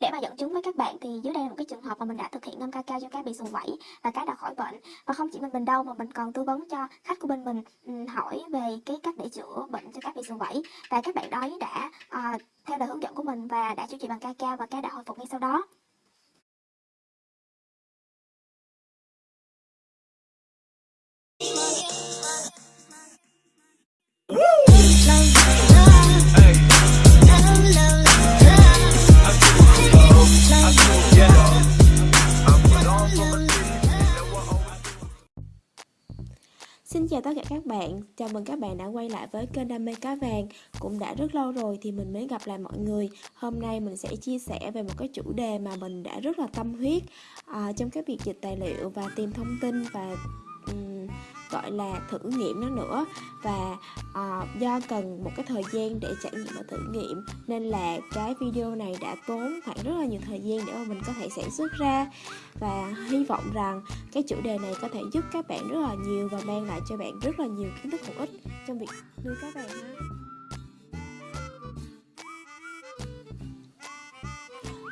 Để mà dẫn chứng với các bạn thì dưới đây là một cái trường hợp mà mình đã thực hiện ngâm ca cao cho cá bị sùi vẩy và cá đã khỏi bệnh. Và không chỉ mình mình đâu mà mình còn tư vấn cho khách của bên mình ừ, hỏi về cái cách để chữa bệnh cho cá bị sùi vẩy. Và các bạn đó đã uh, theo lời hướng dẫn của mình và đã chữa trị bằng ca cao và cá đã hồi phục ngay sau đó. Chào mừng các bạn đã quay lại với kênh Đam mê cá vàng. Cũng đã rất lâu rồi thì mình mới gặp lại mọi người. Hôm nay mình sẽ chia sẻ về một cái chủ đề mà mình đã rất là tâm huyết uh, Trong cái việc dịch tài liệu và tìm thông tin và um, gọi là thử nghiệm nó nữa. Và à, do cần một cái thời gian để trải nghiệm và thử nghiệm nên là cái video này đã tốn khoảng rất là nhiều thời gian để mà mình có thể sản xuất ra. Và hy vọng rằng cái chủ đề này có thể giúp các bạn rất là nhiều và mang lại cho bạn rất là nhiều kiến thức hữu ích trong việc nuôi cá bạn ha.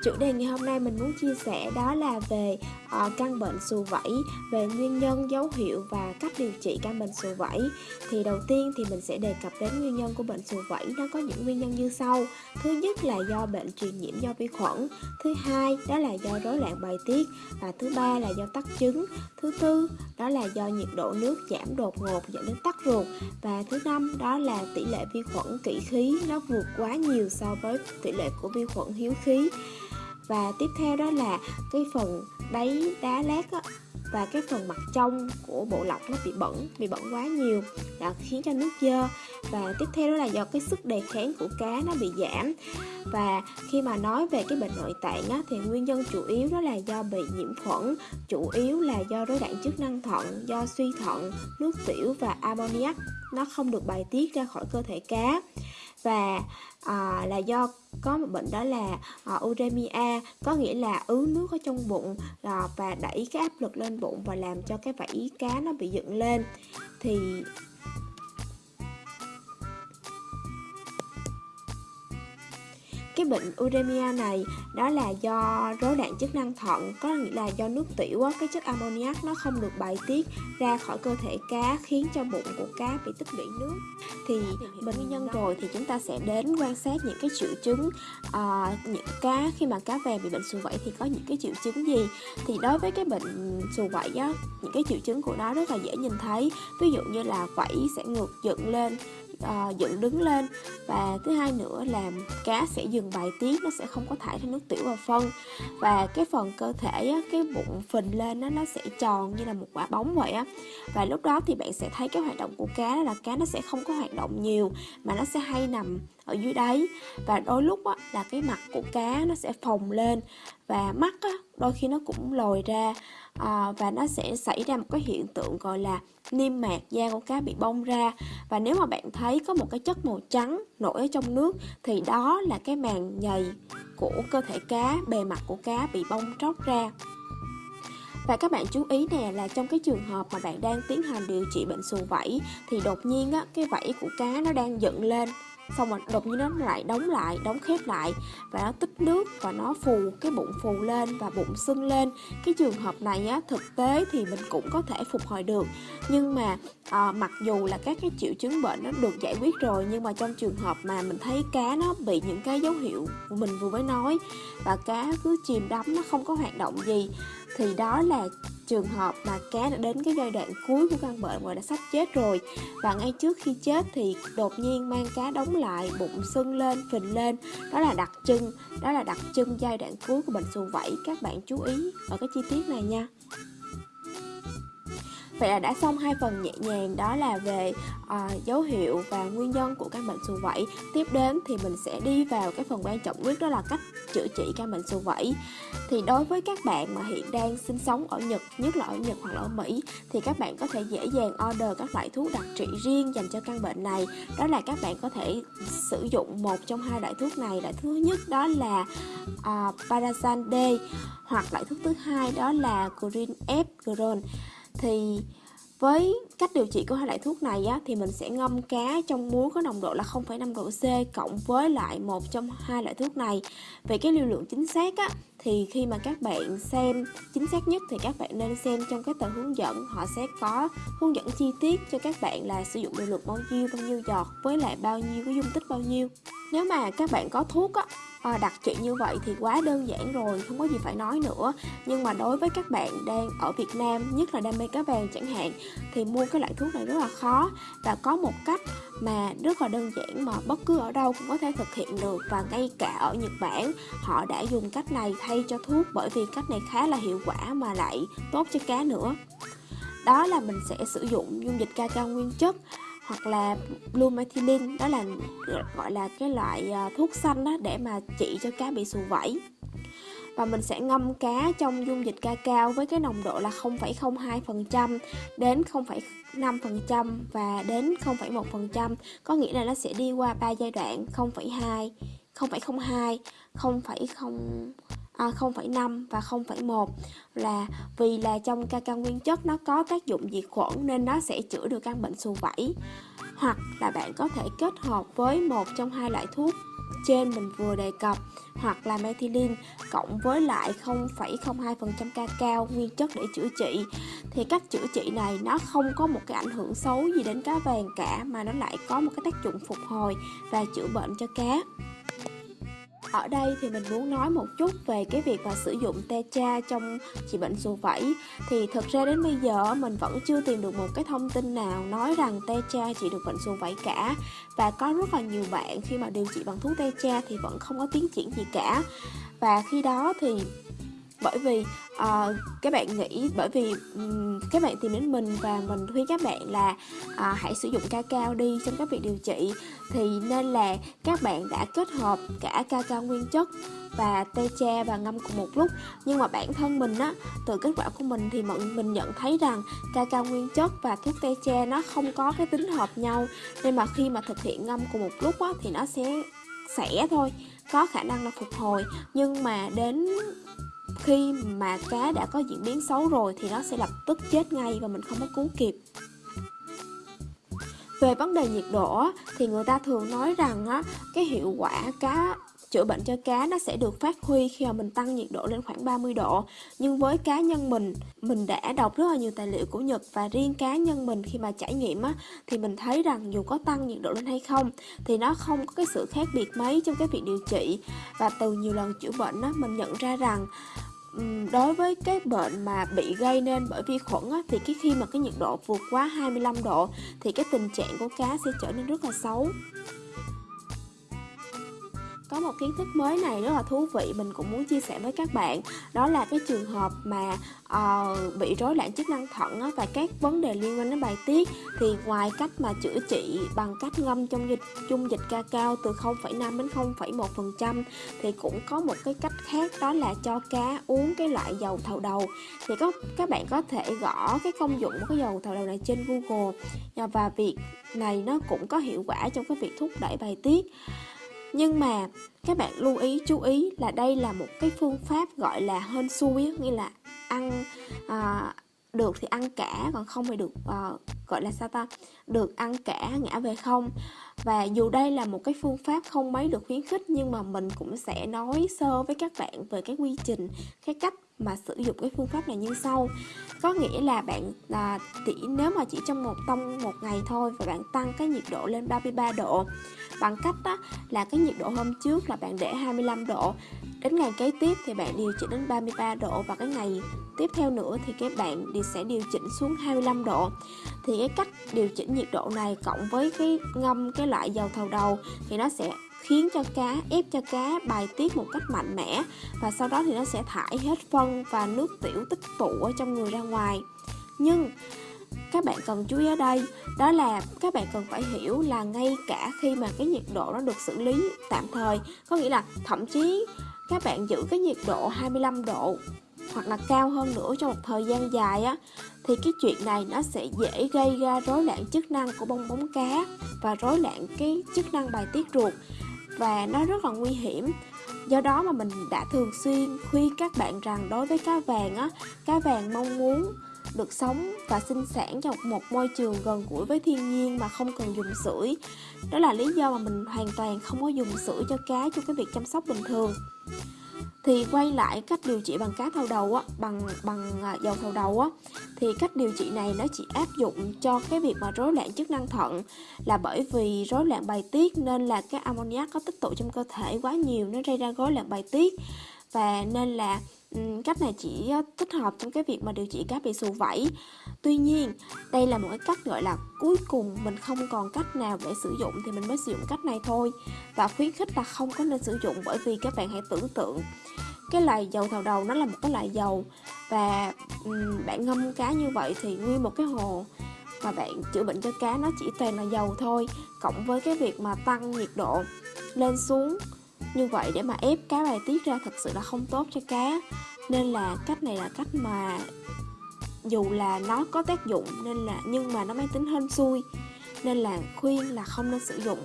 Chủ đề ngày hôm nay mình muốn chia sẻ đó là về uh, căn bệnh sù vẩy, về nguyên nhân, dấu hiệu và cách điều trị căn bệnh sù vẩy. Thì đầu tiên thì mình sẽ đề cập đến nguyên nhân của bệnh sù vẩy, nó có những nguyên nhân như sau. Thứ nhất là do bệnh truyền nhiễm do vi khuẩn, thứ hai đó là do rối loạn bài tiết. Và thứ ba là do tắc trứng, thứ tư đó là do nhiệt độ nước giảm đột ngột dẫn đến tắc ruột. Và thứ năm đó là tỷ lệ vi khuẩn kỵ khí nó vượt quá nhiều so với tỷ lệ của vi khuẩn hiếu khí và tiếp theo đó là cái phần đáy đá lát á, và cái phần mặt trong của bộ lọc nó bị bẩn bị bẩn quá nhiều. Đã khiến cho nước dơ. Và tiếp theo đó là do cái sức đề kháng của cá nó bị giảm. Và khi mà nói về cái bệnh nội tạng á, thì nguyên nhân chủ yếu đó là do bị nhiễm khuẩn chủ yếu là do rối loạn chức năng thận do suy thận nước tiểu và ammoniac nó không được bài tiết ra khỏi cơ thể cá. Và à, là do có một bệnh đó là à, uremia có nghĩa là ứ nước ở trong bụng à, và đẩy cái áp lực lên bụng và làm cho cái vảy cá nó bị dựng lên. Thì cái bệnh uremia này đó là do rối loạn chức năng thận có nghĩa là do nước tiểu cái chất ammoniac nó không được bài tiết ra khỏi cơ thể cá khiến cho bụng của cá bị tích lũy nước. Thì mình nguyên nhân rồi thì chúng ta sẽ đến quan sát những cái triệu chứng uh, những cá khi mà cá vàng bị bệnh sù vẩy thì có những cái triệu chứng gì. Thì đối với cái bệnh sù vẩy á những cái triệu chứng của nó rất là dễ nhìn thấy. Ví dụ như là vảy sẽ ngược dựng lên uh, dựng đứng lên. Và thứ hai nữa là cá sẽ dừng bài tiết nó sẽ không có thải ra nước tiểu và phân. Và cái phần cơ thể á, cái bụng phình lên á, nó sẽ tròn như là một quả bóng vậy á. Và lúc đó thì bạn sẽ thấy cái hoạt động của cá là cá nó sẽ không có hoạt động nhiều mà nó sẽ hay nằm ở dưới đáy. Và đôi lúc á, là cái mặt của cá nó sẽ phồng lên và mắt á, đôi khi nó cũng lồi ra. À, và nó sẽ xảy ra một cái hiện tượng gọi là niêm mạc da của cá bị bong ra. Và nếu mà bạn thấy có một cái chất màu trắng nổi ở trong nước thì đó là cái màng nhầy của cơ thể cá bề mặt của cá bị bong tróc ra. Và các bạn chú ý nè là trong cái trường hợp mà bạn đang tiến hành điều trị bệnh sù vẩy thì đột nhiên á cái vảy của cá nó đang dựng lên xong rồi đột nhiên nó lại đóng lại đóng khép lại. Và nó tích nước và nó phù cái bụng phù lên và bụng sưng lên. Cái trường hợp này á thực tế thì mình cũng có thể phục hồi được. Nhưng mà à, mặc dù là các cái triệu chứng bệnh nó được giải quyết rồi nhưng mà trong trường hợp mà mình thấy cá nó bị những cái dấu hiệu của mình vừa mới nói và cá cứ chìm đắm nó không có hoạt động gì thì đó là trường hợp mà cá đã đến cái giai đoạn cuối của căn bệnh và đã sắp chết rồi. Và ngay trước khi chết thì đột nhiên mang cá đóng lại, bụng sưng lên, phình lên. Đó là đặc trưng, đó là đặc trưng giai đoạn cuối của bệnh xù vẩy các bạn chú ý ở cái chi tiết này nha. Vậy là đã xong hai phần nhẹ nhàng đó là về uh, dấu hiệu và nguyên nhân của căn bệnh sùi vẩy. Tiếp đến thì mình sẽ đi vào cái phần quan trọng nhất đó là cách chữa trị căn bệnh sùi vẩy. Thì đối với các bạn mà hiện đang sinh sống ở Nhật, nhất là ở Nhật hoặc là ở Mỹ thì các bạn có thể dễ dàng order các loại thuốc đặc trị riêng dành cho căn bệnh này. Đó là các bạn có thể sử dụng một trong hai loại thuốc này. Loại thứ nhất đó là ờ, uh, Parasan D hoặc loại thuốc thứ hai đó là Green F Gron thì với cách điều trị của hai loại thuốc này á, thì mình sẽ ngâm cá trong muối có nồng độ là 0,5 độ C cộng với lại một trong hai loại thuốc này. Về cái liều lượng chính xác á, thì khi mà các bạn xem chính xác nhất thì các bạn nên xem trong cái tờ hướng dẫn họ sẽ có hướng dẫn chi tiết cho các bạn là sử dụng liều lượng bao nhiêu bao nhiêu giọt với lại bao nhiêu cái dung tích bao nhiêu nếu mà các bạn có thuốc á à, đặt trị như vậy thì quá đơn giản rồi không có gì phải nói nữa. Nhưng mà đối với các bạn đang ở Việt Nam nhất là đam mê cá vàng chẳng hạn thì mua cái loại thuốc này rất là khó. Và có một cách mà rất là đơn giản mà bất cứ ở đâu cũng có thể thực hiện được và ngay cả ở Nhật Bản họ đã dùng cách này thay cho thuốc bởi vì cách này khá là hiệu quả mà lại tốt cho cá nữa. Đó là mình sẽ sử dụng dung dịch ca cao nguyên chất hoặc là blue methylene đó là gọi là cái loại à, thuốc xanh đó để mà trị cho cá bị sù vẩy. Và mình sẽ ngâm cá trong dung dịch ca cao với cái nồng độ là 0,02% đến 0,5% và đến 0,1% có nghĩa là nó sẽ đi qua ba giai đoạn 0,2 0,02 0,0 à, 0,5 và 0,1 là vì là trong ca cao nguyên chất nó có tác dụng diệt khuẩn nên nó sẽ chữa được căn bệnh xù vẩy. Hoặc là bạn có thể kết hợp với một trong hai loại thuốc trên mình vừa đề cập hoặc là methylene cộng với lại 0,02% ca cao nguyên chất để chữa trị. Thì cách chữa trị này nó không có một cái ảnh hưởng xấu gì đến cá vàng cả mà nó lại có một cái tác dụng phục hồi và chữa bệnh cho cá ở đây thì mình muốn nói một chút về cái việc mà sử dụng tetra trong trị bệnh sùi vẩy. Thì thực ra đến bây giờ, mình vẫn chưa tìm được một cái thông tin nào nói rằng tetra trị được bệnh sùi vẩy cả. Và có rất là nhiều bạn khi mà điều trị bằng thuốc tetra thì vẫn không có tiến triển gì cả. Và khi đó thì bởi vì à, các bạn nghĩ bởi vì um, các bạn tìm đến mình và mình khuyên các bạn là à, hãy sử dụng ca cao đi trong các việc điều trị. Thì nên là các bạn đã kết hợp cả ca cao nguyên chất và tê cha và ngâm cùng một lúc. Nhưng mà bản thân mình á từ kết quả của mình thì mình mình nhận thấy rằng ca cao nguyên chất và thuốc tê cha nó không có cái tính hợp nhau. Nên mà khi mà thực hiện ngâm cùng một lúc á thì nó sẽ sẽ thôi có khả năng là phục hồi. Nhưng mà đến khi mà cá đã có diễn biến xấu rồi thì nó sẽ lập tức chết ngay và mình không có cứu kịp. Về vấn đề nhiệt độ thì người ta thường nói rằng á, cái hiệu quả cá chữa bệnh cho cá nó sẽ được phát huy khi mà mình tăng nhiệt độ lên khoảng 30 độ. Nhưng với cá nhân mình mình đã đọc rất là nhiều tài liệu của Nhật và riêng cá nhân mình khi mà trải nghiệm á thì mình thấy rằng dù có tăng nhiệt độ lên hay không thì nó không có cái sự khác biệt mấy trong cái việc điều trị. Và từ nhiều lần chữa bệnh á mình nhận ra rằng đối với cái bệnh mà bị gây nên bởi vi khuẩn á, thì cái khi mà cái nhiệt độ vượt quá 25 độ thì cái tình trạng của cá sẽ trở nên rất là xấu có một kiến thức mới này rất là thú vị mình cũng muốn chia sẻ với các bạn. Đó là cái trường hợp mà uh, bị rối loạn chức năng thận á, và các vấn đề liên quan đến bài tiết. Thì ngoài cách mà chữa trị bằng cách ngâm trong dịch dung dịch ca cao từ 0,5 đến 0,1 phần trăm thì cũng có một cái cách khác đó là cho cá uống cái loại dầu thầu đầu. Thì có các bạn có thể gõ cái công dụng của cái dầu thầu đầu này trên Google. Và việc này nó cũng có hiệu quả trong cái việc thúc đẩy bài tiết nhưng mà các bạn lưu ý chú ý là đây là một cái phương pháp gọi là hên xui nghĩa là ăn à, được thì ăn cả còn không thì được à, gọi là sao ta, được ăn cả ngã về không. Và dù đây là một cái phương pháp không mấy được khuyến khích, nhưng mà mình cũng sẽ nói sơ với các bạn về cái quy trình, cái cách mà sử dụng cái phương pháp này như sau. Có nghĩa là bạn là chỉ nếu mà chỉ trong một tông một ngày thôi và bạn tăng cái nhiệt độ lên 33 độ, bằng cách đó là cái nhiệt độ hôm trước là bạn để 25 độ, đến ngày kế tiếp thì bạn điều chỉnh đến 33 độ và cái ngày tiếp theo nữa thì các bạn sẽ điều chỉnh xuống 25 độ. Thì cái cách điều chỉnh nhiệt độ này cộng với cái ngâm cái loại dầu thầu đầu thì nó sẽ khiến cho cá, ép cho cá bài tiết một cách mạnh mẽ và sau đó thì nó sẽ thải hết phân và nước tiểu tích tụ ở trong người ra ngoài. Nhưng các bạn cần chú ý ở đây, đó là các bạn cần phải hiểu là ngay cả khi mà cái nhiệt độ nó được xử lý tạm thời, có nghĩa là thậm chí các bạn giữ cái nhiệt độ 25 độ hoặc là cao hơn nữa trong một thời gian dài á, thì cái chuyện này nó sẽ dễ gây ra rối loạn chức năng của bong bóng cá và rối loạn cái chức năng bài tiết ruột và nó rất là nguy hiểm do đó mà mình đã thường xuyên khuyên các bạn rằng đối với cá vàng á, cá vàng mong muốn được sống và sinh sản trong một môi trường gần gũi với thiên nhiên mà không cần dùng sưởi. Đó là lý do mà mình hoàn toàn không có dùng sưởi cho cá trong cái việc chăm sóc bình thường thì quay lại cách điều trị bằng cá thầu đầu á, bằng bằng à, dầu thầu đầu á, thì cách điều trị này nó chỉ áp dụng cho cái việc mà rối loạn chức năng thận là bởi vì rối loạn bài tiết nên là cái ammoniac có tích tụ trong cơ thể quá nhiều, nó gây ra rối loạn bài tiết và nên là cách này chỉ thích hợp trong cái việc mà điều trị cá bị xù vẩy tuy nhiên đây là một cái cách gọi là cuối cùng mình không còn cách nào để sử dụng thì mình mới sử dụng cách này thôi. Và khuyến khích là không có nên sử dụng bởi vì các bạn hãy tưởng tượng cái loại dầu thầu đầu nó là một cái loại dầu và um, bạn ngâm cá như vậy thì nguyên một cái hồ mà bạn chữa bệnh cho cá nó chỉ toàn là dầu thôi cộng với cái việc mà tăng nhiệt độ lên xuống như vậy để mà ép cá bài tiết ra thật sự là không tốt cho cá. Nên là cách này là cách mà dù là nó có tác dụng nên là, nhưng mà nó mang tính hên xui. Nên là khuyên là không nên sử dụng.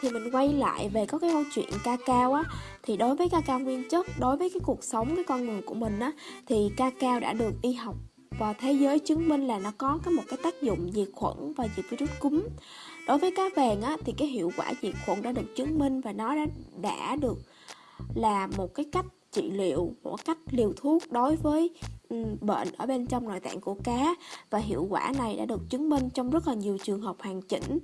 Thì mình quay lại về có cái câu chuyện ca cao á, thì đối với ca cao nguyên chất, đối với cái cuộc sống, cái con người của mình á, thì ca cao đã được y học và thế giới chứng minh là nó có cái một cái tác dụng diệt khuẩn và diệt virus cúm đối với cá vàng á, thì cái hiệu quả diệt khuẩn đã được chứng minh và nó đã đã được là một cái cách trị liệu, một cách liều thuốc đối với bệnh ở bên trong nội tạng của cá. Và hiệu quả này đã được chứng minh trong rất là nhiều trường hợp hoàn chỉnh.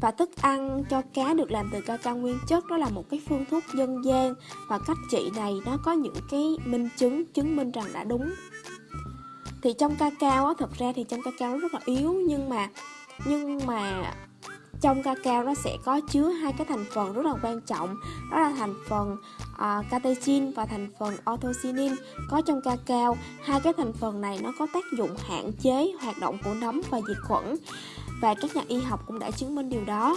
Và thức ăn cho cá được làm từ ca cao nguyên chất, đó là một cái phương thuốc dân gian. Và cách trị này nó có những cái minh chứng chứng minh rằng đã đúng. Thì trong ca cao á, thật ra thì trong ca cao nó rất là yếu, nhưng mà nhưng mà trong cacao nó sẽ có chứa hai cái thành phần rất là quan trọng. Đó là thành phần à, uh, catechin và thành phần orthocyanin có trong cacao hai cái thành phần này nó có tác dụng hạn chế hoạt động của nấm và diệt khuẩn. Và các nhà y học cũng đã chứng minh điều đó.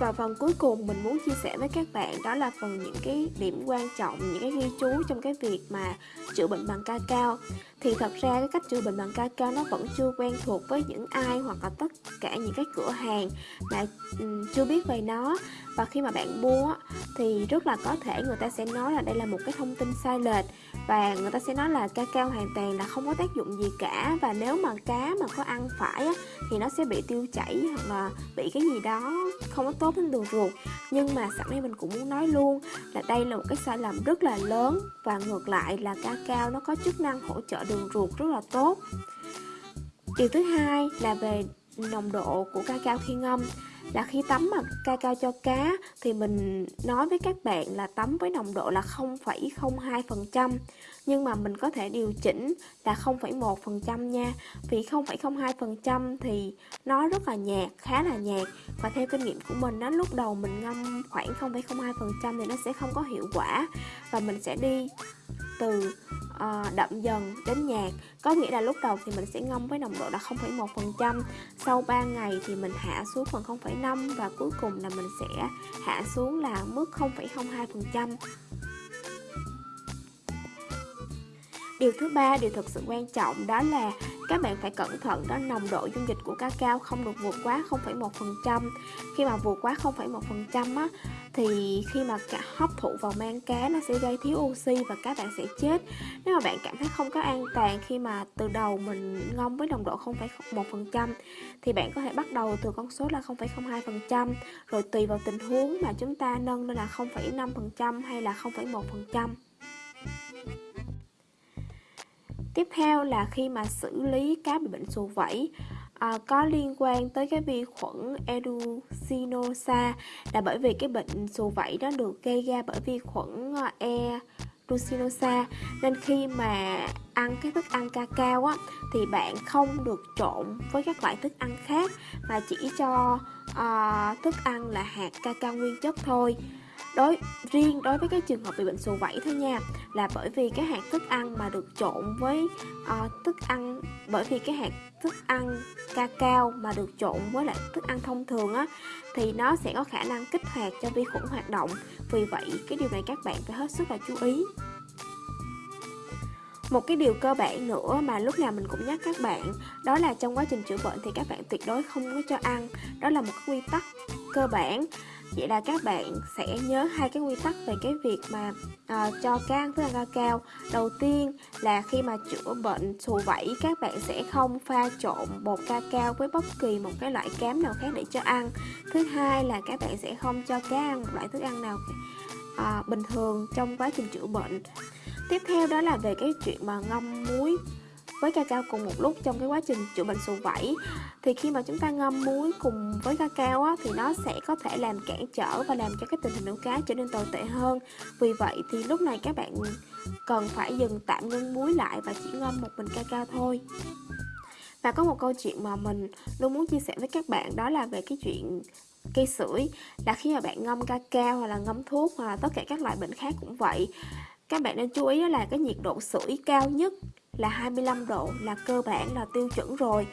Và phần cuối cùng mình muốn chia sẻ với các bạn đó là phần những cái điểm quan trọng, những cái ghi chú trong cái việc mà chữa bệnh bằng ca cao. Thì thật ra cái cách chữa bệnh bằng ca cao nó vẫn chưa quen thuộc với những ai hoặc là tất cả những cái cửa hàng mà um, chưa biết về nó. Và khi mà bạn mua thì rất là có thể người ta sẽ nói là đây là một cái thông tin sai lệch và người ta sẽ nói là ca cao hoàn toàn là không có tác dụng gì cả và nếu mà cá mà có ăn phải á, thì nó sẽ bị tiêu chảy hoặc là bị cái gì đó không có tốt đến đường ruột. Nhưng mà sẵn đây mình cũng muốn nói luôn là đây là một cái sai lầm rất là lớn và ngược lại là ca cao nó có chức năng hỗ trợ đường ruột rất là tốt. Điều thứ hai là về nồng độ của ca cao khi ngâm là khi tắm mà ca cao cho cá thì mình nói với các bạn là tắm với nồng độ là 0,02% nhưng mà mình có thể điều chỉnh là 0,1% nha. Vì 0,02% thì nó rất là nhạt khá là nhạt. Và theo kinh nghiệm của mình đó lúc đầu mình ngâm khoảng 0,02% thì nó sẽ không có hiệu quả. Và mình sẽ đi từ uh, đậm dần đến nhạt. Có nghĩa là lúc đầu thì mình sẽ ngâm với nồng độ là 0,1% sau 3 ngày thì mình hạ xuống phần 0,5 và cuối cùng là mình sẽ hạ xuống là mức 0,02% Điều thứ ba, điều thực sự quan trọng đó là các bạn phải cẩn thận đó nồng độ dung dịch của cacao không được vượt quá 0,1%. Khi mà vượt quá 0,1% á thì khi mà cả hấp thụ vào mang cá nó sẽ gây thiếu oxy và các bạn sẽ chết. Nếu mà bạn cảm thấy không có an toàn khi mà từ đầu mình ngâm với nồng độ 0,1% thì bạn có thể bắt đầu từ con số là 0,02% rồi tùy vào tình huống mà chúng ta nâng lên là 0,5% hay là 0,1%. Tiếp theo là khi mà xử lý cá bị bệnh sù vẩy à, có liên quan tới cái vi khuẩn Erucinosa là bởi vì cái bệnh sù vẩy đó được gây ra bởi vi khuẩn à, E Rucinosa nên khi mà ăn cái thức ăn ca cao á thì bạn không được trộn với các loại thức ăn khác mà chỉ cho uh, thức ăn là hạt ca cao nguyên chất thôi đối riêng đối với cái trường hợp bị bệnh sù vẩy thôi nha là bởi vì cái hạt thức ăn mà được trộn với uh, thức ăn bởi vì cái hạt thức ăn ca cao mà được trộn với lại thức ăn thông thường á thì nó sẽ có khả năng kích hoạt cho vi khuẩn hoạt động. Vì vậy cái điều này các bạn phải hết sức là chú ý. Một cái điều cơ bản nữa mà lúc nào mình cũng nhắc các bạn đó là trong quá trình chữa bệnh thì các bạn tuyệt đối không có cho ăn. Đó là một quy tắc cơ bản vậy là các bạn sẽ nhớ hai cái quy tắc về cái việc mà uh, cho can với thức ăn ca cao đầu tiên là khi mà chữa bệnh xù vẩy các bạn sẽ không pha trộn bột ca cao với bất kỳ một cái loại cám nào khác để cho ăn. Thứ hai là các bạn sẽ không cho cá ăn một loại thức ăn nào uh, bình thường trong quá trình chữa bệnh. Tiếp theo đó là về cái chuyện mà ngâm muối với cacao cùng một lúc trong cái quá trình chữa bệnh sù vẩy thì khi mà chúng ta ngâm muối cùng với cacao á, thì nó sẽ có thể làm cản trở và làm cho cái tình hình nuôi cá trở nên tồi tệ hơn. Vì vậy thì lúc này các bạn cần phải dừng tạm ngưng muối lại và chỉ ngâm một mình cacao thôi. Và có một câu chuyện mà mình luôn muốn chia sẻ với các bạn đó là về cái chuyện cây sưởi. Là khi mà bạn ngâm cacao hoặc là ngâm thuốc hoặc là tất cả các loại bệnh khác cũng vậy các bạn nên chú ý đó là cái nhiệt độ sưởi cao nhất là 25 độ là cơ bản là tiêu chuẩn rồi.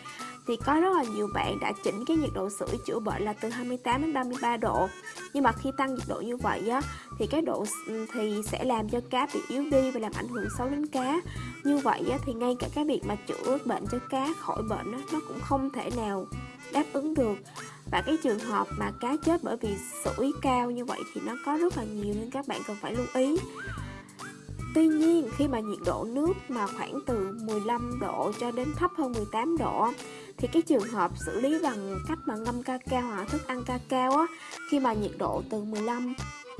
Thì có rất là nhiều bạn đã chỉnh cái nhiệt độ sưởi chữa bệnh là từ 28 đến 33 độ. Nhưng mà khi tăng nhiệt độ như vậy á thì cái độ ừ, thì sẽ làm cho cá bị yếu đi và làm ảnh hưởng xấu đến cá. Như vậy á, thì ngay cả cái việc mà chữa bệnh cho cá khỏi bệnh á, nó cũng không thể nào đáp ứng được. Và cái trường hợp mà cá chết bởi vì sưởi cao như vậy thì nó có rất là nhiều nên các bạn cần phải lưu ý. Tuy nhiên, khi mà nhiệt độ nước mà khoảng từ 15 độ cho đến thấp hơn 18 độ thì cái trường hợp xử lý bằng cách mà ngâm ca cao hoặc thức ăn ca cao á, khi mà nhiệt độ từ 15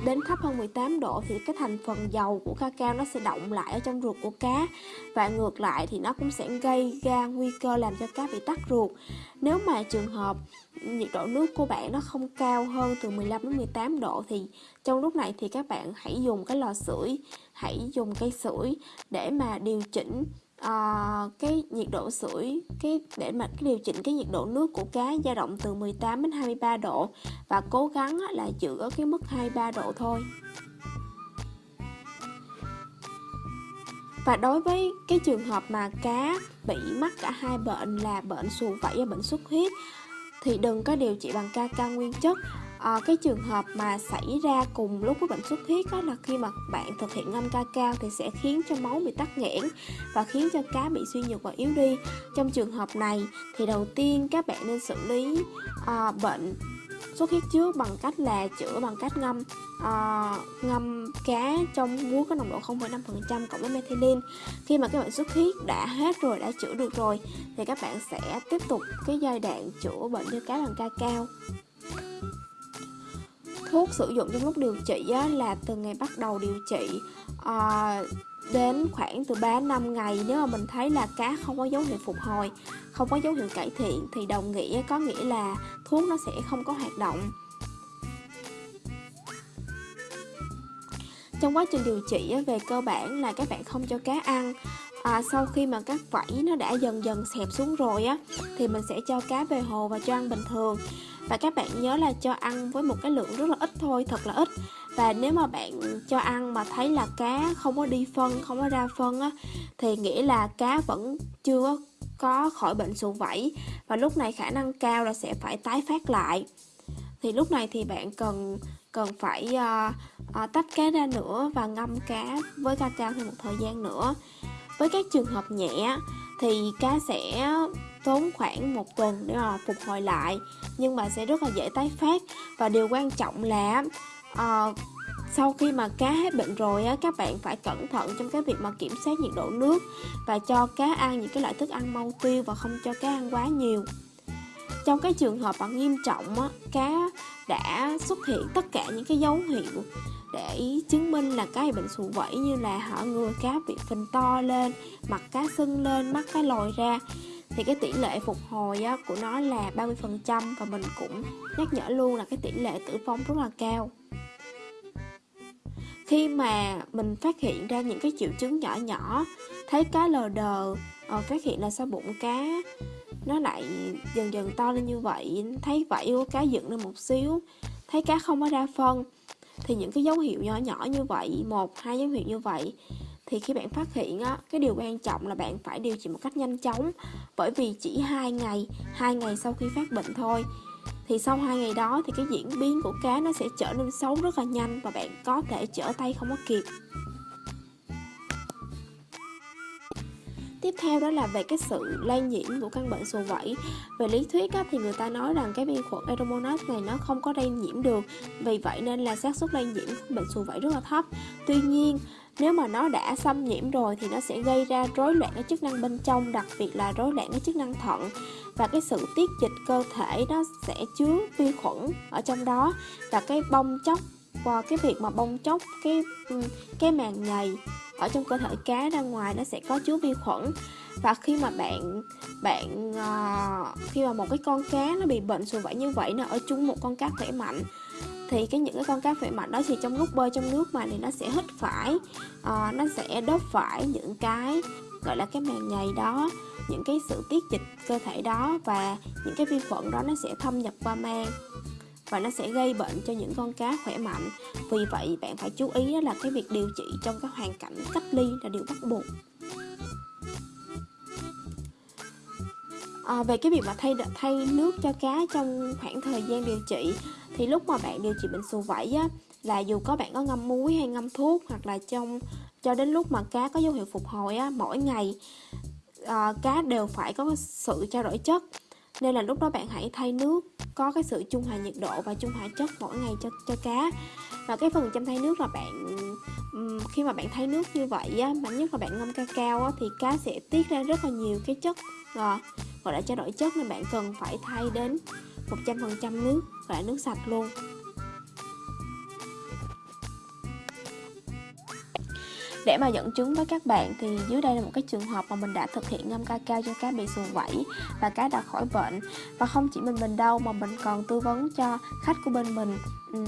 đến thấp hơn 18 độ thì cái thành phần dầu của cacao nó sẽ động lại ở trong ruột của cá. Và ngược lại thì nó cũng sẽ gây ra nguy cơ làm cho cá bị tắc ruột. Nếu mà trường hợp nhiệt độ nước của bạn nó không cao hơn từ 15 đến 18 độ thì trong lúc này thì các bạn hãy dùng cái lò sưởi, hãy dùng cây sưởi để mà điều chỉnh uh, cái nhiệt độ sưởi cái để mà cái điều chỉnh cái nhiệt độ nước của cá dao động từ 18 đến 23 độ và cố gắng là giữ ở cái mức 23 độ thôi. Và đối với cái trường hợp mà cá bị mắc cả hai bệnh là bệnh sùi vẩy và bệnh xuất huyết thì đừng có điều trị bằng ca cao nguyên chất à, cái trường hợp mà xảy ra cùng lúc với bệnh xuất huyết đó là khi mà bạn thực hiện ngâm ca cao thì sẽ khiến cho máu bị tắc nghẽn và khiến cho cá bị suy nhược và yếu đi. Trong trường hợp này thì đầu tiên các bạn nên xử lý à, bệnh xuất huyết trước bằng cách là chữa bằng cách ngâm à, ngâm cá trong muối có nồng độ 0,5% cộng với methylene khi mà cái bệnh xuất huyết đã hết rồi đã chữa được rồi thì các bạn sẽ tiếp tục cái giai đoạn chữa bệnh cho cá bằng ca cao thuốc sử dụng trong lúc điều trị á, là từ ngày bắt đầu điều trị à, đến khoảng từ 3 năm ngày. Nếu mà mình thấy là cá không có dấu hiệu phục hồi không có dấu hiệu cải thiện thì đồng nghĩa có nghĩa là thuốc nó sẽ không có hoạt động. Trong quá trình điều trị về cơ bản là các bạn không cho cá ăn à, sau khi mà các vảy nó đã dần dần xẹp xuống rồi á thì mình sẽ cho cá về hồ và cho ăn bình thường. Và các bạn nhớ là cho ăn với một cái lượng rất là ít thôi thật là ít. Và nếu mà bạn cho ăn mà thấy là cá không có đi phân không có ra phân á thì nghĩa là cá vẫn chưa có khỏi bệnh sụn vẩy và lúc này khả năng cao là sẽ phải tái phát lại. Thì lúc này thì bạn cần cần phải uh, uh, tách cá ra nữa và ngâm cá với ca cao thêm một thời gian nữa với các trường hợp nhẹ thì cá sẽ tốn khoảng một tuần để mà phục hồi lại nhưng mà sẽ rất là dễ tái phát. Và điều quan trọng là uh, sau khi mà cá hết bệnh rồi á các bạn phải cẩn thận trong cái việc mà kiểm soát nhiệt độ nước và cho cá ăn những cái loại thức ăn mau tiêu và không cho cá ăn quá nhiều trong cái trường hợp mà nghiêm trọng á cá đã xuất hiện tất cả những cái dấu hiệu để chứng minh là cá bị bệnh sụ vẩy như là họ người cá bị phình to lên mặt cá sưng lên mắt cá lồi ra thì cái tỷ lệ phục hồi á, của nó là 30% và mình cũng nhắc nhở luôn là cái tỷ lệ tử vong rất là cao. Khi mà mình phát hiện ra những cái triệu chứng nhỏ nhỏ thấy cá lờ đờ à, phát hiện là sao bụng cá nó lại dần dần to lên như vậy thấy vảy của cá dựng lên một xíu thấy cá không có ra phân. Thì những cái dấu hiệu nhỏ nhỏ như vậy một hai dấu hiệu như vậy thì khi bạn phát hiện á cái điều quan trọng là bạn phải điều trị một cách nhanh chóng. Bởi vì chỉ hai ngày hai ngày sau khi phát bệnh thôi thì sau hai ngày đó thì cái diễn biến của cá nó sẽ trở nên xấu rất là nhanh và bạn có thể trở tay không có kịp. Tiếp theo đó là về cái sự lây nhiễm của căn bệnh sùi vẩy. Về lý thuyết á, thì người ta nói rằng cái vi khuẩn Aeromonas này nó không có lây nhiễm được, vì vậy nên là xác suất lây nhiễm của bệnh sùi vẩy rất là thấp. Tuy nhiên nếu mà nó đã xâm nhiễm rồi thì nó sẽ gây ra rối loạn cái chức năng bên trong đặc biệt là rối loạn cái chức năng thận và cái sự tiết dịch cơ thể nó sẽ chứa vi khuẩn ở trong đó và cái bong chóc và cái việc mà bong chóc cái ừ, cái màng nhầy ở trong cơ thể cá ra ngoài nó sẽ có chứa vi khuẩn. Và khi mà bạn bạn uh, khi mà một cái con cá nó bị bệnh sùi vẩy như vậy nó ở chung một con cá khỏe mạnh thì cái những cái con cá khỏe mạnh đó thì trong lúc bơi trong nước mà thì nó sẽ hít phải uh, nó sẽ đớp phải những cái gọi là cái màng nhầy đó những cái sự tiết dịch cơ thể đó và những cái vi khuẩn đó nó sẽ thâm nhập qua mang và nó sẽ gây bệnh cho những con cá khỏe mạnh. Vì vậy bạn phải chú ý là cái việc điều trị trong các hoàn cảnh cách ly là điều bắt buộc. À, về cái việc mà thay thay nước cho cá trong khoảng thời gian điều trị thì lúc mà bạn điều trị bệnh sù vẩy á là dù có bạn có ngâm muối hay ngâm thuốc hoặc là trong cho đến lúc mà cá có dấu hiệu phục hồi á mỗi ngày à, cá đều phải có sự trao đổi chất nên là lúc đó bạn hãy thay nước, có cái sự trung hòa nhiệt độ và trung hòa chất mỗi ngày cho cho cá. Và cái phần chăm thay nước là bạn khi mà bạn thay nước như vậy á, mà nhất là bạn ngâm cacao á, thì cá sẽ tiết ra rất là nhiều cái chất rồi gọi là trao đổi chất nên bạn cần phải thay đến 100% nước, gọi là nước sạch luôn. Để mà dẫn chứng với các bạn thì dưới đây là một cái trường hợp mà mình đã thực hiện ngâm ca cao cho cá bị sùn vẩy và cá đã khỏi bệnh. Và không chỉ mình mình đâu mà mình còn tư vấn cho khách của bên mình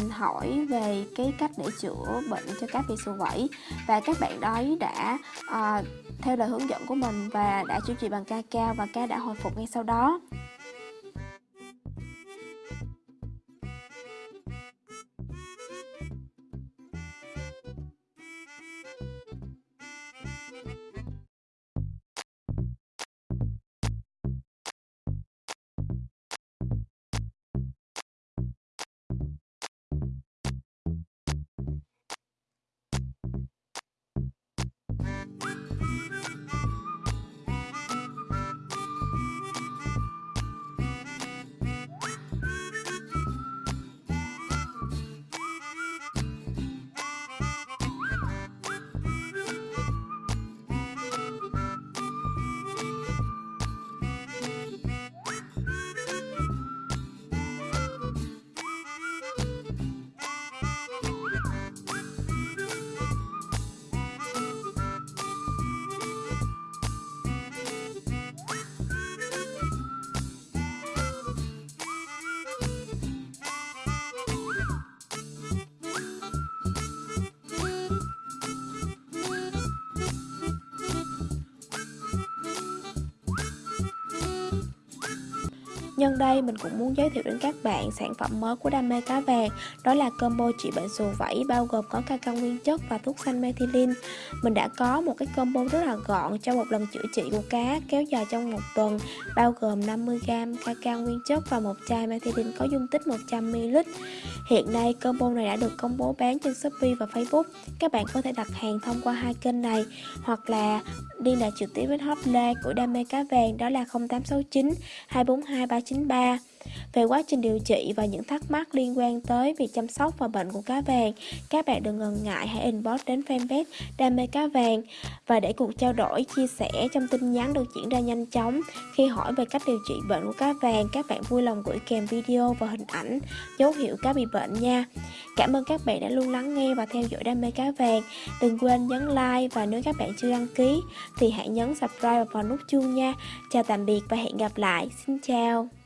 hỏi về cái cách để chữa bệnh cho cá bị sùn vẩy và các bạn đấy đã uh, theo lời hướng dẫn của mình và đã chữa trị bằng ca cao và cá đã hồi phục ngay sau đó. Nhân đây, mình cũng muốn giới thiệu đến các bạn sản phẩm mới của đam mê cá vàng. Đó là combo trị bệnh sù vẫy, bao gồm có cacao nguyên chất và thuốc xanh methylene. Mình đã có một cái combo rất là gọn cho một lần chữa trị của cá, kéo dài trong một tuần, Bao gồm 50g cacao nguyên chất và một chai methylene có dung tích 100ml Hiện nay, combo này đã được công bố bán trên Shopee và Facebook. Các bạn có thể đặt hàng thông qua hai kênh này, Hoặc là liên lạc trực tiếp với hotline của đam mê cá vàng, đó là 0869 242 393 về quá trình điều trị và những thắc mắc liên quan tới việc chăm sóc và bệnh của cá vàng, các bạn đừng ngần ngại hãy inbox đến fanpage Đam mê cá vàng và để cuộc trao đổi, chia sẻ trong tin nhắn được diễn ra nhanh chóng. Khi hỏi về cách điều trị bệnh của cá vàng, các bạn vui lòng gửi kèm video và hình ảnh dấu hiệu cá bị bệnh nha. Cảm ơn các bạn đã luôn lắng nghe và theo dõi Đam mê cá vàng. Đừng quên nhấn like và nếu các bạn chưa đăng ký thì hãy nhấn subscribe và vào nút chuông nha. Chào tạm biệt và hẹn gặp lại. Xin chào.